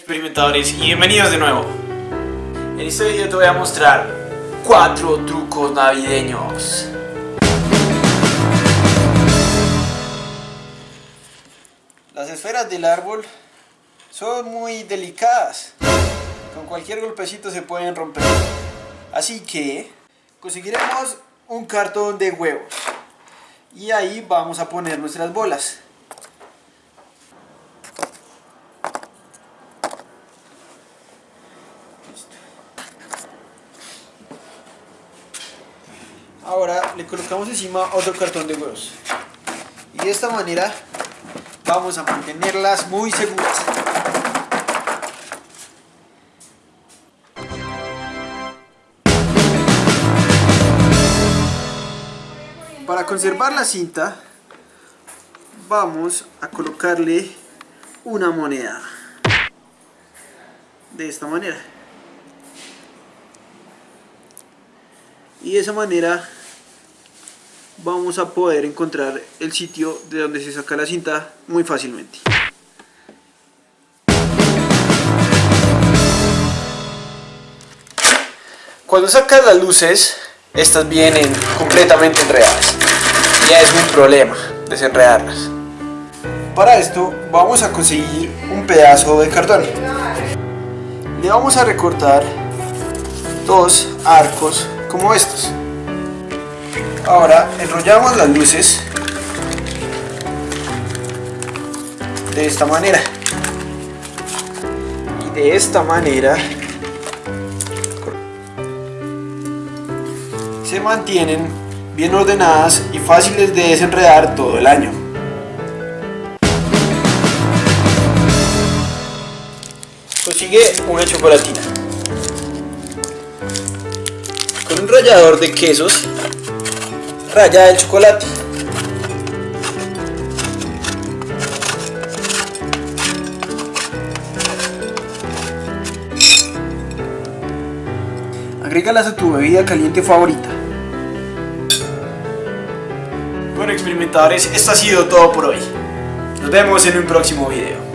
experimentadores y bienvenidos de nuevo. En este video te voy a mostrar cuatro trucos navideños. Las esferas del árbol son muy delicadas. Con cualquier golpecito se pueden romper. Así que conseguiremos un cartón de huevos. Y ahí vamos a poner nuestras bolas. Ahora le colocamos encima otro cartón de huevos. Y de esta manera vamos a mantenerlas muy seguras. Para conservar la cinta vamos a colocarle una moneda de esta manera y de esa manera vamos a poder encontrar el sitio de donde se saca la cinta muy fácilmente. Cuando sacas las luces estas vienen completamente enredadas. Ya es un problema desenredarlas. Para esto vamos a conseguir un pedazo de cartón. Le vamos a recortar dos arcos como estos ahora enrollamos las luces de esta manera y de esta manera se mantienen bien ordenadas y fáciles de desenredar todo el año. Consigue una chocolatina. Rallador de quesos, raya el chocolate. Agrégalas a tu bebida caliente favorita. Bueno experimentadores, esto ha sido todo por hoy. Nos vemos en un próximo video.